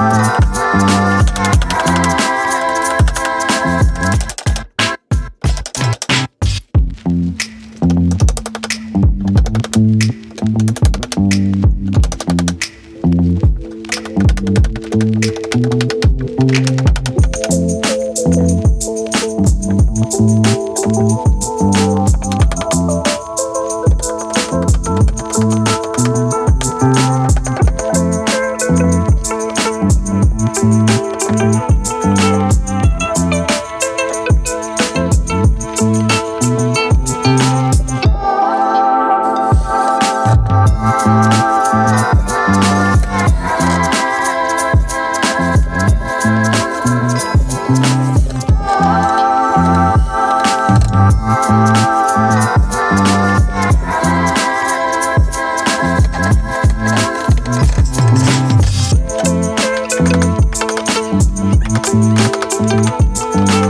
Thank Música